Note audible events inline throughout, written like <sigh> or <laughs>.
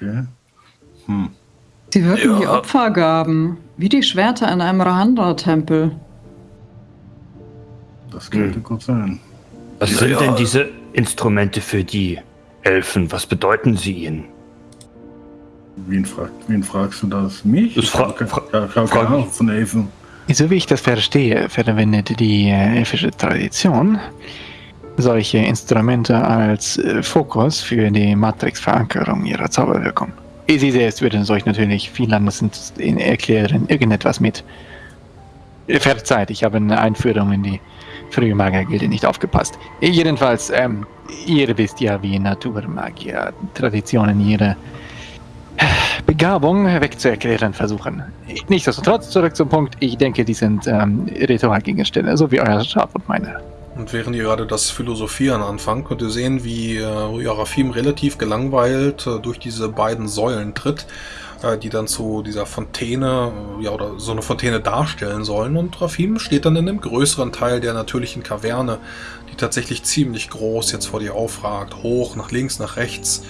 Okay. Hm. Sie wirken Ja. wie Opfergaben, wie die Schwerter in einem Rahandra-Tempel. Das könnte gut sein. Was Ja, sind ja. denn diese Instrumente für die Elfen? Was bedeuten sie ihnen? Wen, fragt, wen fragst du das? Mich? Das fra- Ich hab fra- ke- ja, ich hab frag keine Ahnung von Elfen. So wie ich das verstehe, verwendet die elfische Tradition solche Instrumente als äh, Fokus für die Matrix-Verankerung ihrer Zauberwirkung. Sie selbst würden euch natürlich viel anders erklären, irgendetwas mit. Äh, Verzeiht, ich habe in der Einführung in die frühe Magiergilde nicht aufgepasst. Jedenfalls, ähm, ihr wisst ja, wie Naturmagier Traditionen ihre Begabung wegzuerklären versuchen. Nichtsdestotrotz, zurück zum Punkt, ich denke, die sind ähm, Ritualgegenstände, so wie euer Schaf und meine. Und während ihr gerade das Philosophieren anfangt, könnt ihr sehen, wie äh, relativ gelangweilt äh, durch diese beiden Säulen tritt, äh, die dann zu dieser Fontäne, äh, ja, oder so eine Fontäne darstellen sollen. Und Rafim steht dann in einem größeren Teil der natürlichen Kaverne, die tatsächlich ziemlich groß jetzt vor dir aufragt. Hoch, nach links, nach rechts.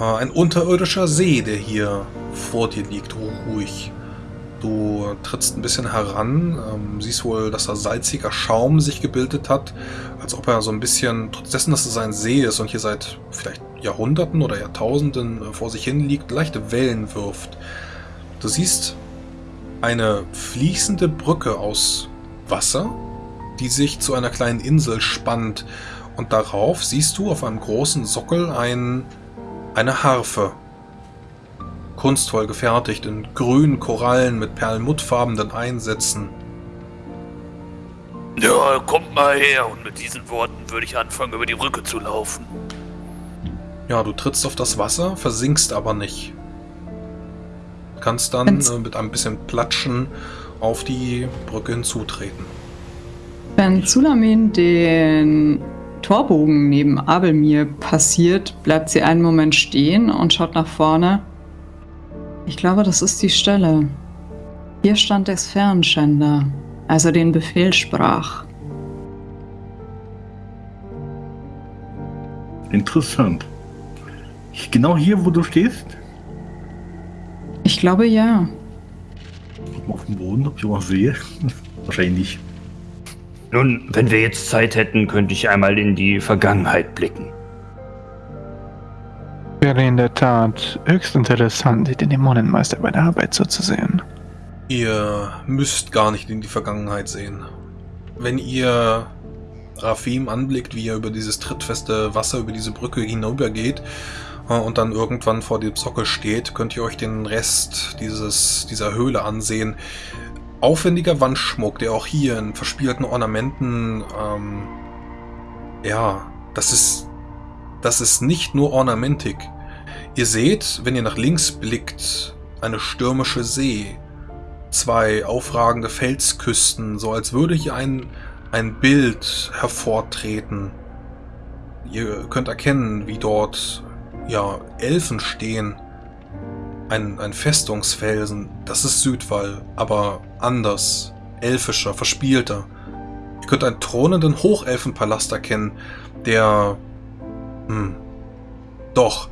Äh, ein unterirdischer See, der hier vor dir liegt, ruhig. Du trittst ein bisschen heran, ähm, siehst wohl, dass da salziger Schaum sich gebildet hat, als ob er so ein bisschen, trotz dessen, dass es ein See ist und hier seit vielleicht Jahrhunderten oder Jahrtausenden äh, vor sich hin liegt, leichte Wellen wirft. Du siehst eine fließende Brücke aus Wasser, die sich zu einer kleinen Insel spannt und darauf siehst du auf einem großen Sockel ein, eine Harfe, kunstvoll gefertigt in grünen Korallen mit perlmuttfarbenen Einsätzen. Ja, kommt mal her. Und mit diesen Worten würde ich anfangen, über die Brücke zu laufen. Ja, du trittst auf das Wasser, versinkst aber nicht. Kannst dann äh, mit ein bisschen Platschen auf die Brücke hinzutreten. Wenn Zulamin den Torbogen neben Abelmir passiert, bleibt sie einen Moment stehen und schaut nach vorne. Ich glaube, das ist die Stelle. Hier stand der Sphärenschänder, als er den Befehl sprach. Interessant. Genau hier, wo du stehst? Ich glaube ja. Auf dem Boden, ob ich was sehe? <laughs> Wahrscheinlich nicht. Nun, wenn wir jetzt Zeit hätten, könnte ich einmal in die Vergangenheit blicken. Wäre in der Tat höchst interessant, den Dämonenmeister bei der Arbeit zuzusehen. Ihr müsst gar nicht in die Vergangenheit sehen. Wenn ihr Rafim anblickt, wie er über dieses trittfeste Wasser, über diese Brücke hinübergeht äh, und dann irgendwann vor dem Sockel steht, könnt ihr euch den Rest dieses, dieser Höhle ansehen. Aufwendiger Wandschmuck, der auch hier in verspielten Ornamenten, ähm, ja, das ist, das ist nicht nur Ornamentik. Ihr seht, wenn ihr nach links blickt, eine stürmische See, zwei aufragende Felsküsten, so als würde hier ein, ein Bild hervortreten. Ihr könnt erkennen, wie dort ja, Elfen stehen. Ein, ein Festungsfelsen, das ist Südwall, aber anders, elfischer, verspielter. Ihr könnt einen thronenden Hochelfenpalast erkennen, der... Hm, doch,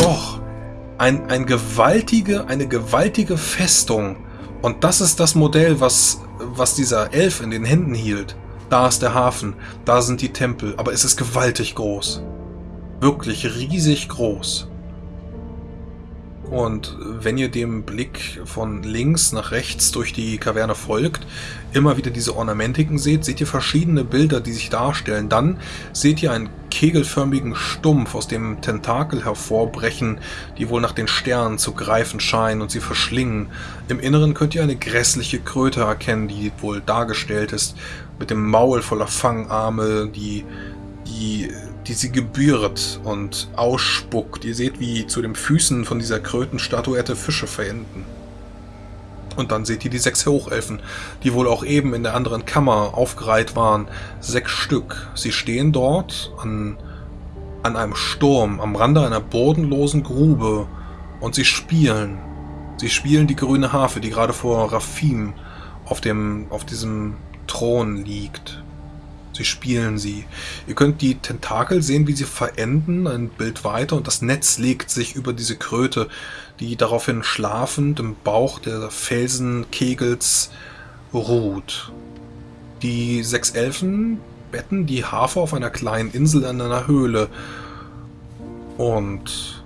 doch, ein, ein gewaltige, eine gewaltige Festung. Und das ist das Modell, was, was dieser Elf in den Händen hielt. Da ist der Hafen, da sind die Tempel, aber es ist gewaltig groß. Wirklich riesig groß. Und wenn ihr dem Blick von links nach rechts durch die Kaverne folgt, immer wieder diese Ornamentiken seht, seht ihr verschiedene Bilder, die sich darstellen. Dann seht ihr einen kegelförmigen Stumpf aus dem Tentakel hervorbrechen, die wohl nach den Sternen zu greifen scheinen und sie verschlingen. Im Inneren könnt ihr eine grässliche Kröte erkennen, die wohl dargestellt ist, mit dem Maul voller Fangarme, die, die, die sie gebührt und ausspuckt. Ihr seht, wie zu den Füßen von dieser Krötenstatuette Fische verenden. Und dann seht ihr die sechs Hochelfen, die wohl auch eben in der anderen Kammer aufgereiht waren. Sechs Stück. Sie stehen dort an, an einem Sturm, am Rande einer bodenlosen Grube. Und sie spielen. Sie spielen die grüne Harfe, die gerade vor Rafim auf, dem, auf diesem Thron liegt. Sie spielen sie. Ihr könnt die Tentakel sehen, wie sie verenden, ein Bild weiter, und das Netz legt sich über diese Kröte, die daraufhin schlafend im Bauch der Felsenkegels ruht. Die sechs Elfen betten die Harfe auf einer kleinen Insel in einer Höhle. Und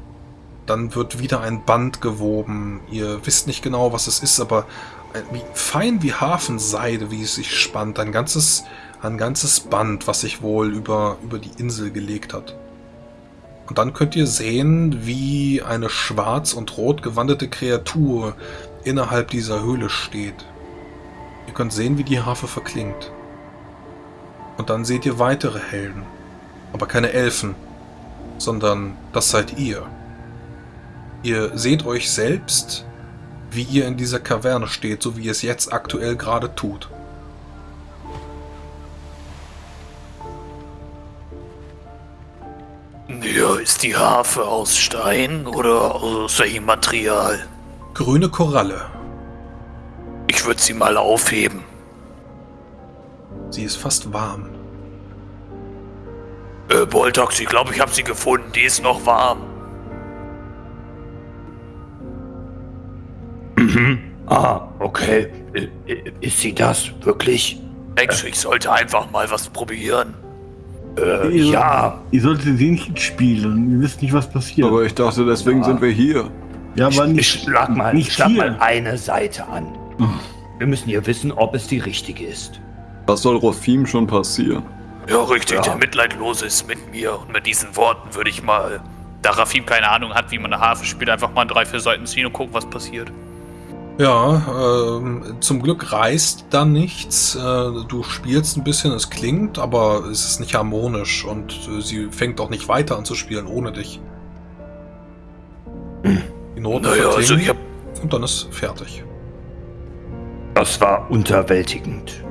dann wird wieder ein Band gewoben. Ihr wisst nicht genau, was es ist, aber wie fein wie Hafenseide, wie es sich spannt. Ein ganzes, ein ganzes Band, was sich wohl über, über die Insel gelegt hat. Und dann könnt ihr sehen, wie eine schwarz und rot gewandete Kreatur innerhalb dieser Höhle steht. Ihr könnt sehen, wie die Harfe verklingt. Und dann seht ihr weitere Helden. Aber keine Elfen, sondern das seid ihr. Ihr seht euch selbst, wie ihr in dieser Kaverne steht, so wie ihr es jetzt aktuell gerade tut. Ja, ist die Harfe aus Stein oder aus welchem Material? Grüne Koralle. Ich würde sie mal aufheben. Sie ist fast warm. Äh, Boltox, ich glaube, ich habe sie gefunden. Die ist noch warm. Ah, okay. I- i- Ist sie das wirklich? Denkst du, ich sollte einfach mal was probieren? Äh, Ihr- ja. Ihr solltet sie nicht spielen. Ihr wisst nicht, was passiert. Aber ich dachte, deswegen Ja. sind wir hier. ja, aber Ich nicht, schlag mal, nicht schlag hier. mal eine Seite an. Wir müssen hier wissen, ob es die richtige ist. Was soll Rothim schon passieren? Ja, richtig. Ja. Der Mitleidlose ist mit mir. Und mit diesen Worten würde ich mal, da Rafim keine Ahnung hat, wie man eine Harfe spielt, einfach mal drei, vier Seiten ziehen und gucken, was passiert. Ja, ähm, zum Glück reißt da nichts. Äh, du spielst ein bisschen, es klingt, aber es ist nicht harmonisch und äh, sie fängt auch nicht weiter an zu spielen ohne dich. Die Noten Naja, also ich hab. und dann ist fertig. Das war unterwältigend.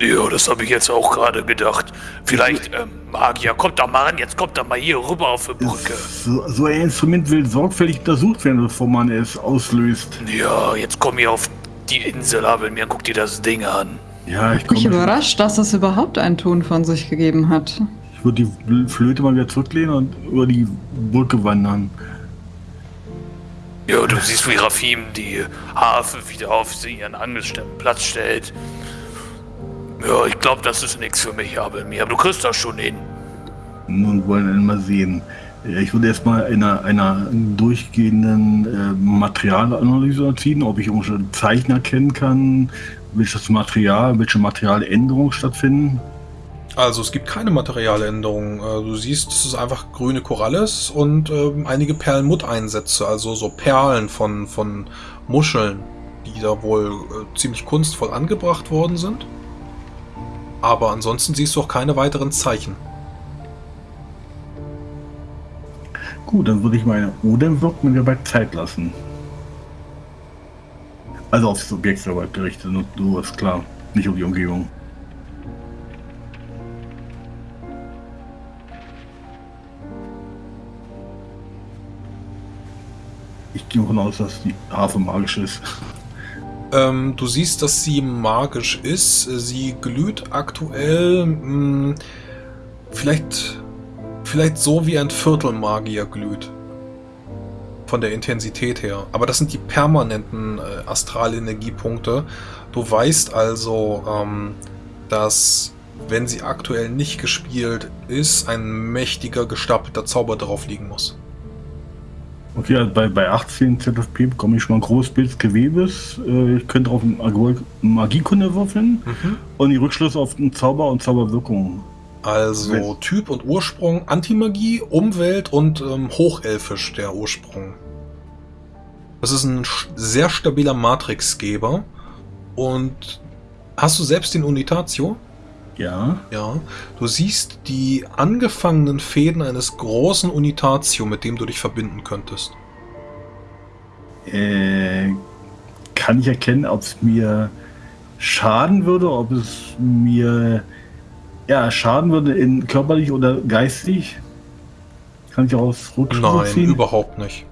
Ja, das habe ich jetzt auch gerade gedacht. Vielleicht, ähm, Magier, kommt da mal ran, jetzt kommt da mal hier rüber auf die Brücke. So, so ein Instrument will sorgfältig untersucht werden, bevor man es auslöst. Ja, jetzt komm hier auf die Insel, Abel, mir guck dir das Ding an. Ja, ich Mich komme. überrascht, dass es überhaupt einen Ton von sich gegeben hat. Ich würde die Flöte mal wieder zurücklehnen und über die Brücke wandern. Ja, du siehst, wie Rafim die Harfe wieder auf ihren angestellten Platz stellt. Ja, ich glaube, das ist nichts für mich, mir. Aber du kriegst das schon hin. Nun wollen wir mal sehen. Äh, Ich würde erstmal einer, einer durchgehenden äh, Materialanalyse ziehen, ob ich irgendwelche Zeichen erkennen kann, welches Material, welche Materialänderungen stattfinden. Also es gibt keine Materialänderungen. Äh, Du siehst, es einfach grüne Koralle ist und ähm, einige Perlmutteinsätze, also so Perlen von, von Muscheln, die da wohl äh, ziemlich kunstvoll angebracht worden sind. Aber ansonsten siehst du auch keine weiteren Zeichen. Gut, dann würde ich meine Odem wirken mir bei Zeit lassen. Also aufs Objekt selber gerichtet, nur du ist klar, nicht um die Umgebung. Ich gehe davon aus, dass die Harfe magisch ist. Ähm, du siehst, dass sie magisch ist. Sie glüht aktuell mh, vielleicht, vielleicht so wie ein Viertelmagier glüht. Von der Intensität her. Aber das sind die permanenten äh, Astralenergiepunkte. Du weißt also, ähm, dass wenn sie aktuell nicht gespielt ist, ein mächtiger gestapelter Zauber drauf liegen muss. Okay, also bei, bei 18 ZFP bekomme ich schon mal ein großes Bild des Gewebes. Äh, Ich könnte auf einen Magiekunde würfeln und die Rückschlüsse auf den Zauber und Zauberwirkung. Also Wenn- Typ und Ursprung, Antimagie, Umwelt und ähm, Hochelfisch der Ursprung. Das ist ein sehr stabiler Matrixgeber. Und hast du selbst den Unitatio? Ja. Ja. Du siehst die angefangenen Fäden eines großen Unitatio, mit dem du dich verbinden könntest. Äh, kann ich erkennen, ob es mir schaden würde, ob es mir ja, schaden würde in körperlich oder geistig? Kann ich aus Rückschlüsse Nein, ziehen? überhaupt nicht.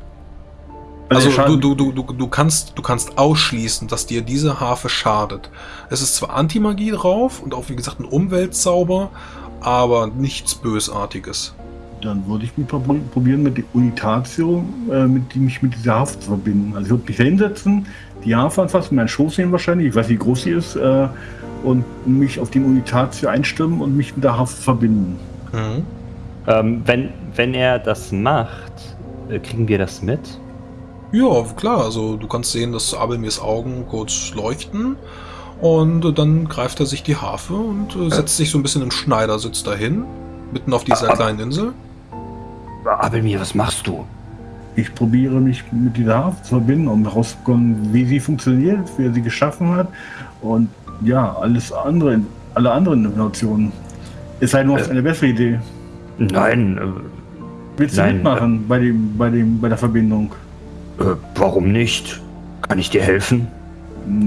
Also Schaden- du, du, du, du, du, kannst, du kannst ausschließen, dass dir diese Harfe schadet. Es ist zwar Antimagie drauf und auch wie gesagt ein Umweltzauber, aber nichts Bösartiges. Dann würde ich mich prob- probieren, mit der Unitatio, äh, mit die mich mit dieser Harfe zu verbinden. Also ich würde mich da hinsetzen, die Harfe anfassen, meinen Schoß nehmen wahrscheinlich, ich weiß nicht, wie groß sie ist, äh, und mich auf den Unitatio einstimmen und mich mit der Harfe verbinden. Mhm. Ähm, wenn, wenn er das macht, äh, kriegen wir das mit? Ja, klar, also du kannst sehen, dass Abelmirs Augen kurz leuchten und äh, dann greift er sich die Harfe und äh, setzt sich so ein bisschen im Schneidersitz dahin, mitten auf dieser ah. kleinen Insel. Abelmir, was machst du? Ich probiere mich mit dieser Harfe zu verbinden, um herauszubekommen, wie sie funktioniert, wie er sie geschaffen hat und ja, alles andere, alle anderen Innovationen. Es sei denn, du hast Äh. eine bessere Idee. Nein, Willst du Nein, mitmachen bei, dem, bei, dem, bei der Verbindung? Äh, warum nicht? Kann ich dir helfen?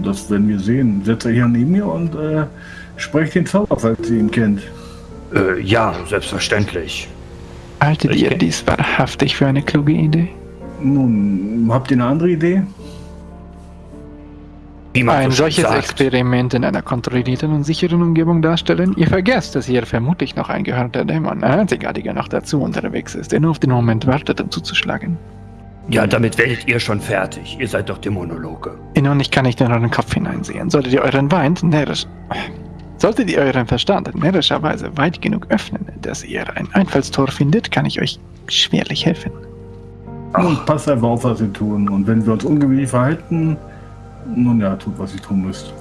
Das werden wir sehen. Setzt euch hier neben mir und äh, sprecht den Zauber, falls ihr ihn kennt. Äh, ja, selbstverständlich. Haltet Ich ihr dies wahrhaftig für eine kluge Idee? Nun, habt ihr eine andere Idee? Wie man Ein solches sagt. Experiment in einer kontrollierten und sicheren Umgebung darstellen? Ihr vergesst, dass hier vermutlich noch ein gehörter Dämon, ein einzigartiger noch dazu unterwegs ist, der nur auf den Moment wartet, um zuzuschlagen. Ja, damit werdet ihr schon fertig. Ihr seid doch Dämonologe. Nun, ich kann nicht in euren Kopf hineinsehen. Solltet ihr euren Wein närrisch... Solltet ihr euren Verstand närrischerweise weit genug öffnen, dass ihr ein Einfallstor findet, kann ich euch schwerlich helfen. Nun, passt einfach auf, was ihr tun. Und wenn wir uns ungewöhnlich verhalten, nun ja, tut, was ihr tun müsst.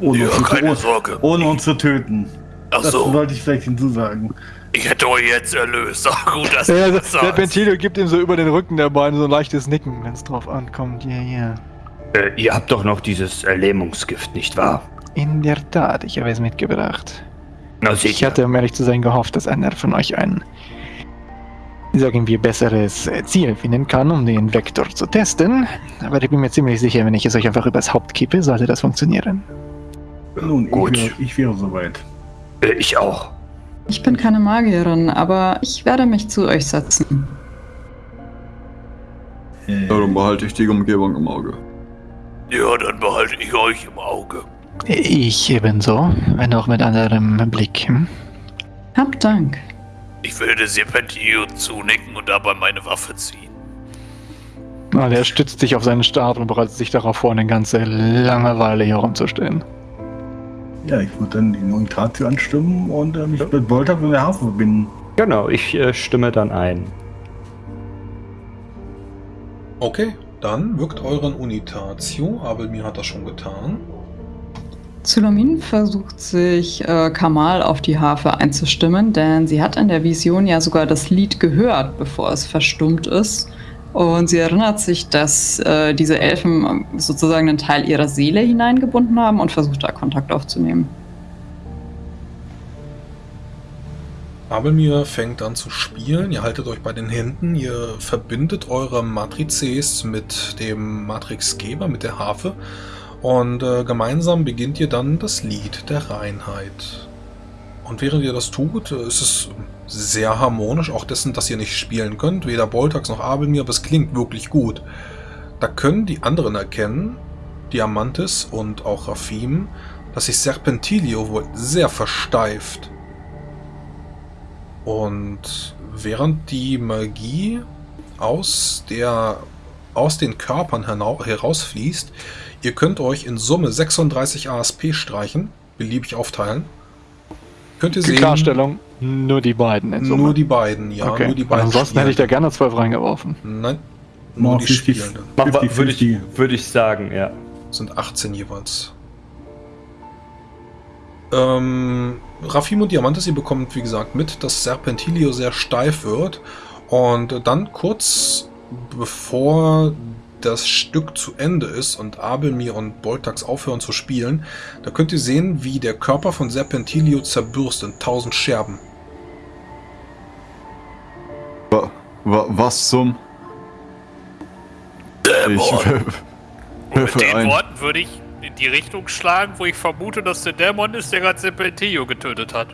Ohne, Ja, uns, zu, keine ohne, Sorge. ohne uns zu töten. Ach Das so, sollte ich vielleicht hinzusagen. Ich hätte euch jetzt erlöst. <laughs> Ach gut, dass Ja, das der. Ventilio gibt ihm so über den Rücken der Beine so ein leichtes Nicken, wenn es drauf ankommt. Ja, ja. Äh, ihr habt doch noch dieses äh, Lähmungsgift, nicht wahr? In der Tat, ich habe es mitgebracht. Na, seht Ich hatte, um ehrlich zu sein, gehofft, dass einer von euch ein, sagen wir, besseres Ziel finden kann, um den Vektor zu testen. Aber ich bin mir ziemlich sicher, wenn ich es euch einfach übers Haupt kippe, sollte das funktionieren. Nun, Gut. ich wäre, ich wäre soweit. Äh, ich auch. Ich bin keine Magierin, aber ich werde mich zu euch setzen. Äh, Ja, dann behalte ich die Umgebung im Auge. Ja, dann behalte ich euch im Auge. Ich ebenso, wenn auch mit anderem Blick. Hm? Habt Dank. Ich würde Serpentio zunicken und dabei meine Waffe ziehen. Und er stützt sich auf seinen Stab und bereitet sich darauf vor, eine ganze lange Weile hier rumzustehen. Ja, ich würde dann die Unitatio anstimmen und äh, mich mit Bolter und der Harfe verbinden. Genau, ich äh, stimme dann ein. Okay, dann wirkt euren Unitatio. Abelmir hat das schon getan. Zulamin versucht sich äh, Kamal auf die Harfe einzustimmen, denn sie hat in der Vision ja sogar das Lied gehört, bevor es verstummt ist. Und sie erinnert sich, dass äh, diese Elfen sozusagen einen Teil ihrer Seele hineingebunden haben und versucht da Kontakt aufzunehmen. Abelmir fängt an zu spielen. Ihr haltet euch bei den Händen. Ihr verbindet eure Matrices mit dem Matrixgeber, mit der Harfe. Und äh, gemeinsam beginnt ihr dann das Lied der Reinheit. Und während ihr das tut, äh, ist es sehr harmonisch, auch dessen, dass ihr nicht spielen könnt. Weder Boltax noch Abelmir, aber es klingt wirklich gut. Da können die anderen erkennen, Diamantis und auch Rafim, dass sich Serpentilio wohl sehr versteift. Und während die Magie aus, der, aus den Körpern herausfließt, ihr könnt euch in Summe 36 ASP streichen, beliebig aufteilen. Könnt ihr sehen, Klarstellung, nur die beiden in Summe. nur die beiden, ja, okay. nur die beiden. Ansonsten hätte ich da gerne zwölf reingeworfen. Nein, nur Nur die 50. Spielenden. Mach- 50, Würde ich, 50. würde ich sagen, ja. sind 18 jeweils. Ähm, Rafim und Diamantes, ihr bekommt wie gesagt mit, dass Serpentilio sehr steif wird und dann kurz bevor das Stück zu Ende ist und Abelmir und Boltax aufhören zu spielen, da könnt ihr sehen, wie der Körper von Serpentilio zerbürst in tausend Scherben. Wa wa was zum... Dämon. Werfe mit den ein. Worten würde ich in die Richtung schlagen, wo ich vermute, dass der Dämon ist, der gerade Serpentio getötet hat.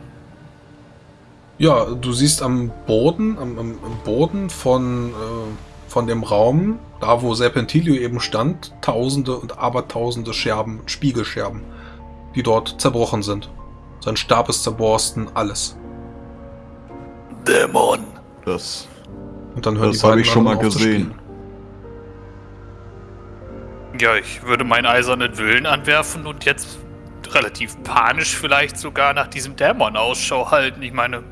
Ja, du siehst am Boden, am, am, am Boden von, äh, von dem Raum, da wo Serpentilio eben stand, tausende und abertausende Scherben, Spiegelscherben, die dort zerbrochen sind. Sein Stab ist zerborsten, alles. Dämon. Das. Und dann hören Das habe ich schon mal gesehen. Ja, ich würde meinen eisernen Willen anwerfen und jetzt relativ panisch vielleicht sogar nach diesem Dämon Ausschau halten. Ich meine.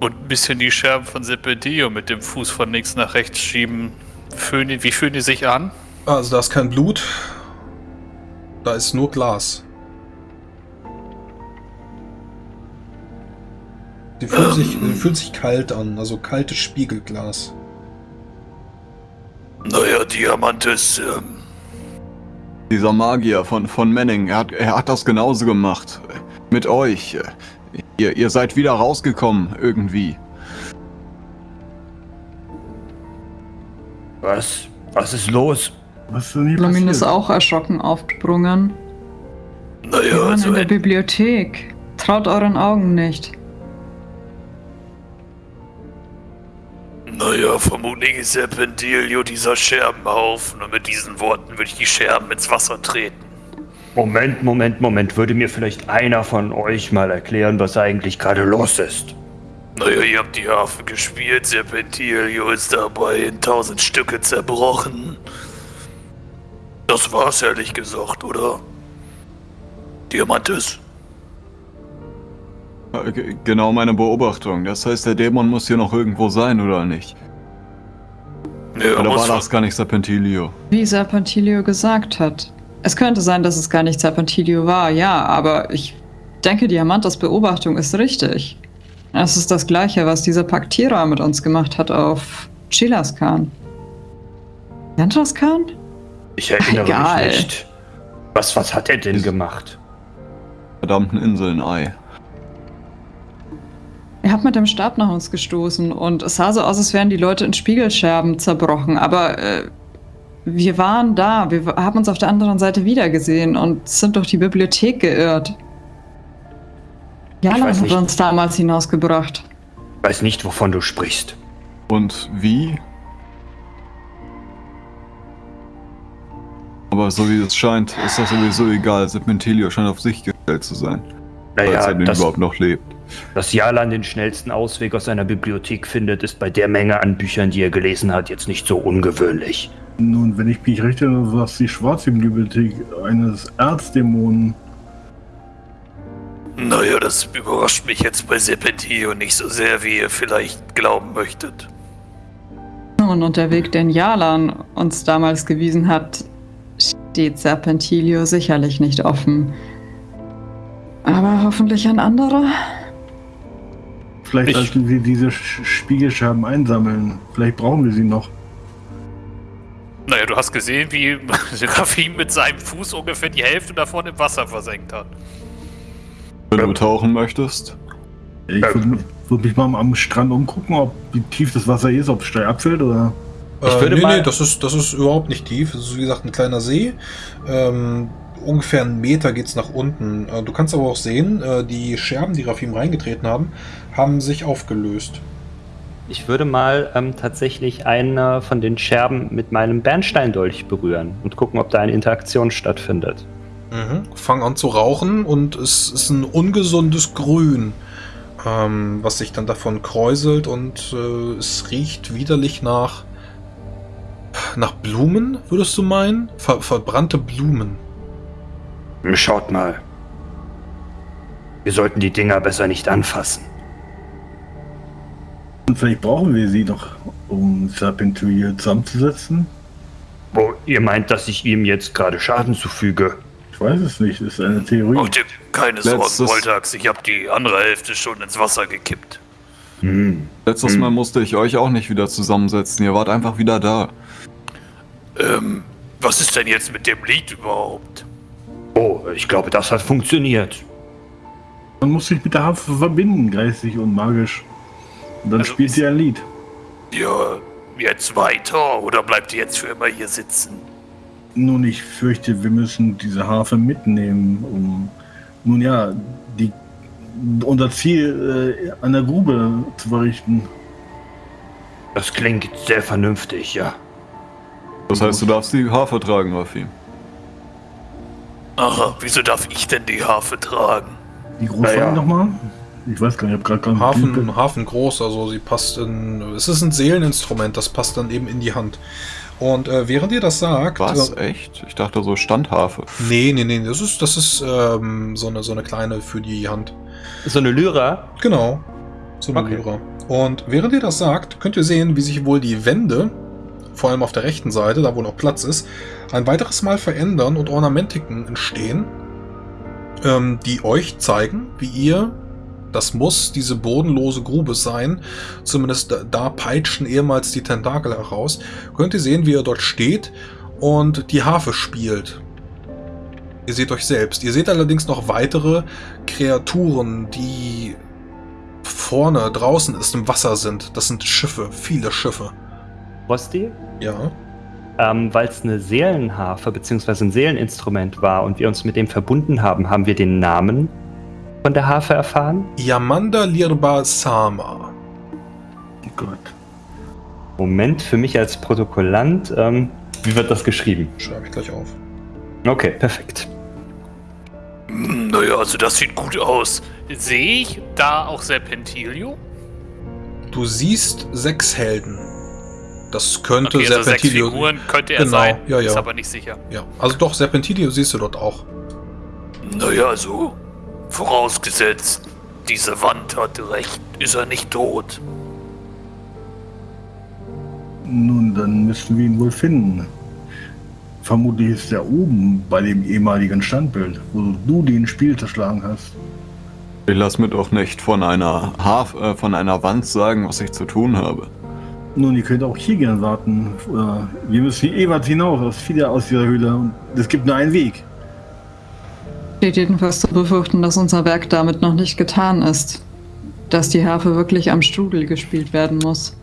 Und ein bisschen die Scherben von Serpentillo mit dem Fuß von links nach rechts schieben. Fühlen, wie fühlen die sich an? Also da ist kein Blut, da ist nur Glas. Sie fühlt, sich, sie fühlt sich kalt an, also kaltes Spiegelglas. Naja, Diamantes, ähm, Dieser Magier von, von Manning, er hat, er hat das genauso gemacht. Mit euch. Ihr, ihr seid wieder rausgekommen, irgendwie. Was? Was ist los? Was ist Lamin ist auch erschrocken aufgesprungen. Wir naja, waren also in der Bibliothek. Traut euren Augen nicht. Naja, vermutlich ist Serpentilio dieser Scherbenhaufen und mit diesen Worten würde ich die Scherben ins Wasser treten. Moment, Moment, Moment. Würde mir vielleicht einer von euch mal erklären, was eigentlich gerade los ist? Naja, ihr habt die Harfe gespielt, Serpentilio ist dabei in tausend Stücke zerbrochen. Das war's ehrlich gesagt, oder? Diamantes? Äh, ge- Genau meine Beobachtung. Das heißt, der Dämon muss hier noch irgendwo sein, oder nicht? Ja, Oder muss war das gar nicht Serpentilio? Wie Serpentilio gesagt hat. Es könnte sein, dass es gar nicht Serpentilio war, ja, aber ich denke, Diamantas Beobachtung ist richtig. Es ist das gleiche, was dieser Paktierer mit uns gemacht hat auf Chilaskan. Yantraskan? Ich erinnere Egal. mich nicht. Was, was hat er denn gemacht? Verdammten Inseln, Ei. Er hat mit dem Stab nach uns gestoßen und es sah so aus, als wären die Leute in Spiegelscherben zerbrochen, aber äh, wir waren da, wir haben uns auf der anderen Seite wiedergesehen und sind durch die Bibliothek geirrt. Jana hat nicht. uns damals hinausgebracht. Ich weiß nicht, wovon du sprichst. Und wie? Aber so wie es scheint, ist das sowieso egal. Serpentilio scheint auf sich gestellt zu sein. Falls Naja, er denn das, überhaupt noch lebt. Dass Jalan den schnellsten Ausweg aus seiner Bibliothek findet, ist bei der Menge an Büchern, die er gelesen hat, jetzt nicht so ungewöhnlich. Nun, wenn ich mich recht erinnere, war es die schwarze Bibliothek eines Erzdämonen. Naja, das überrascht mich jetzt bei Serpentilio nicht so sehr, wie ihr vielleicht glauben möchtet. Nun, und der Weg, den Jalan uns damals gewiesen hat, steht Serpentilio sicherlich nicht offen. Aber hoffentlich ein anderer. Vielleicht Ich- sollten wir diese Sch- Spiegelscherben einsammeln. Vielleicht brauchen wir sie noch. Naja, du hast gesehen, wie <laughs> Rafim mit seinem Fuß ungefähr die Hälfte davon im Wasser versenkt hat. Wenn du tauchen möchtest. Ich würde würd mich mal am Strand umgucken, ob wie tief das Wasser ist, ob es steil abfällt oder. Ich äh, würde nee, mal- nee, das ist, das ist überhaupt nicht tief. Das ist wie gesagt ein kleiner See. Ähm, ungefähr einen Meter geht's nach unten. Äh, du kannst aber auch sehen, äh, die Scherben, die Rafim reingetreten haben, haben sich aufgelöst. Ich würde mal ähm, tatsächlich eine von den Scherben mit meinem Bernsteindolch berühren und gucken, ob da eine Interaktion stattfindet. Mhm. Fang an zu rauchen und es ist ein ungesundes Grün, ähm, was sich dann davon kräuselt und äh, es riecht widerlich nach nach Blumen, würdest du meinen? Ver verbrannte Blumen. Schaut mal. Wir sollten die Dinger besser nicht anfassen. Und vielleicht brauchen wir sie noch, um Serpentilio zusammenzusetzen. Wo ihr meint, dass ich ihm jetzt gerade Schaden zufüge. Ich weiß es nicht, ist eine Theorie. Mach dir keine Sorgen, Voltax. Ich habe die andere Hälfte schon ins Wasser gekippt. Hm. Letztes Hm. Mal musste ich euch auch nicht wieder zusammensetzen. Ihr wart einfach wieder da. Ähm, was ist denn jetzt mit dem Lied überhaupt? Oh, ich glaube, das hat funktioniert. Man muss sich mit der Harfe verbinden, geistig und magisch. Und dann Also spielt sie ein Lied. Ja, jetzt weiter oder bleibt ihr jetzt für immer hier sitzen? Nun, ich fürchte, wir müssen diese Harfe mitnehmen, um nun ja, die, unser Ziel äh, an der Grube zu verrichten. Das klingt sehr vernünftig, ja. Das heißt, du darfst die Harfe tragen, Rafim. Aha, wieso darf ich denn die Harfe tragen? Wie groß war die nochmal? Ich weiß gar nicht, ich habe gerade gar. Hafen, Hafen groß, also sie passt in. Es ist ein Seeleninstrument, das passt dann eben in die Hand. Und äh, während ihr das sagt. Was? Äh, Echt? Ich dachte so Standharfe. nee, nee, nee, das ist, das ist ähm, so, eine, so eine kleine für die Hand. So eine Lyra. Genau. So eine Okay. Lyra. Und während ihr das sagt, könnt ihr sehen, wie sich wohl die Wände, vor allem auf der rechten Seite, da wo noch Platz ist, ein weiteres Mal verändern und Ornamentiken entstehen, ähm, die euch zeigen, wie ihr, das muss diese bodenlose Grube sein, zumindest da, da peitschen ehemals die Tentakel heraus, könnt ihr sehen, wie ihr dort steht und die Harfe spielt. Ihr seht euch selbst. Ihr seht allerdings noch weitere Kreaturen, die vorne draußen ist im Wasser sind. Das sind Schiffe, viele Schiffe. Rosti. Ja. Ähm, Weil es eine Seelenharfe bzw. ein Seeleninstrument war und wir uns mit dem verbunden haben, haben wir den Namen von der Harfe erfahren. Yamanda Lirba Sama. Gott. Moment, für mich als Protokollant, ähm, wie wird das geschrieben? Schreibe ich gleich auf. Okay, perfekt. Naja, also das sieht gut aus. Sehe ich da auch Serpentilio? Du siehst sechs Helden. Das könnte Okay, also sechs Serpentilio. Figuren könnte er Genau, sein. ja, ja. Ist aber nicht sicher. ja, also doch, Serpentilio siehst du dort auch. Naja, also vorausgesetzt, diese Wand hatte recht, ist er nicht tot. Nun, dann müssten wir ihn wohl finden. Vermutlich ist er oben bei dem ehemaligen Standbild, wo du den Spiel zerschlagen hast. Ich lass mir doch nicht von einer Harf, äh, von einer Wand sagen, was ich zu tun habe. Nun, ihr könnt auch hier gern warten. Äh, Wir müssen eh weit hinaus, aus wieder aus dieser Höhle. Und es gibt nur einen Weg. Steht jedenfalls zu befürchten, dass unser Werk damit noch nicht getan ist. Dass die Harfe wirklich am Strudel gespielt werden muss.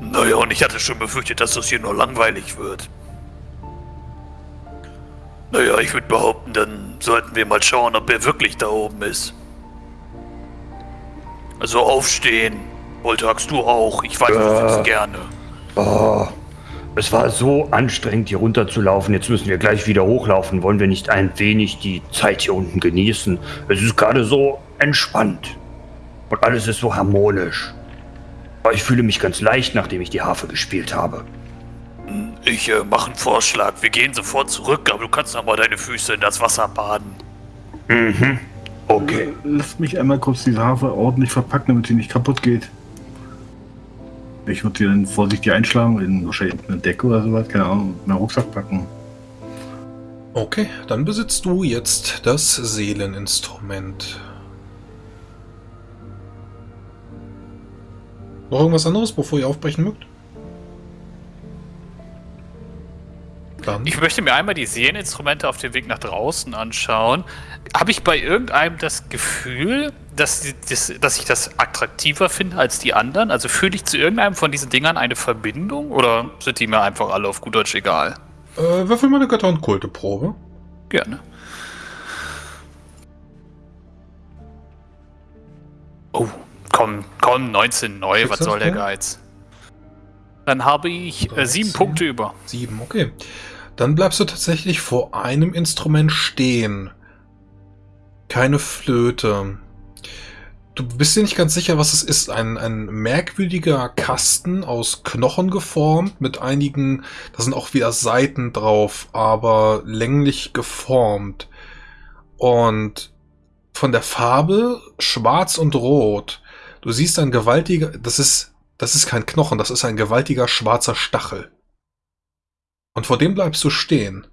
Naja, und ich hatte schon befürchtet, dass das hier nur langweilig wird. Naja, ich würde behaupten, dann sollten wir mal schauen, ob er wirklich da oben ist. Also aufstehen. Voltax, du auch. Ich weiß, du Äh. willst gerne. Oh, es war so anstrengend, hier runterzulaufen. Jetzt müssen wir gleich wieder hochlaufen. Wollen wir nicht ein wenig die Zeit hier unten genießen? Es ist gerade so entspannt. Und alles ist so harmonisch. Aber ich fühle mich ganz leicht, nachdem ich die Harfe gespielt habe. Ich äh, mache einen Vorschlag. Wir gehen sofort zurück, aber du kannst noch mal deine Füße in das Wasser baden. Mhm. Okay. Lass mich einmal kurz diese Harfe ordentlich verpacken, damit sie nicht kaputt geht. Ich würde sie dann vorsichtig einschlagen, in wahrscheinlich eine Decke oder sowas, keine Ahnung, in einen Rucksack packen. Okay, dann besitzt du jetzt das Seeleninstrument. Noch irgendwas anderes, bevor ihr aufbrechen mögt? Dann. Ich möchte mir einmal die Seeleninstrumente auf dem Weg nach draußen anschauen. Habe ich bei irgendeinem das Gefühl, dass, die- das, dass ich das attraktiver finde als die anderen? Also fühle ich zu irgendeinem von diesen Dingern eine Verbindung oder sind die mir einfach alle auf gut Deutsch egal? Äh, würfel mal eine Götter- und Kulteprobe. Gerne. Oh, komm, komm, 19 neu, was soll der? Geiz? Dann habe ich äh, sieben 13. Punkte über. Sieben, okay. Dann bleibst du tatsächlich vor einem Instrument stehen. Keine Flöte. Du bist dir nicht ganz sicher, was es ist. Ein, ein merkwürdiger Kasten aus Knochen geformt, mit einigen, da sind auch wieder Seiten drauf, aber länglich geformt. Und von der Farbe schwarz und rot. Du siehst ein gewaltiger, das ist, das ist kein Knochen, das ist ein gewaltiger schwarzer Stachel. Und vor dem bleibst du stehen.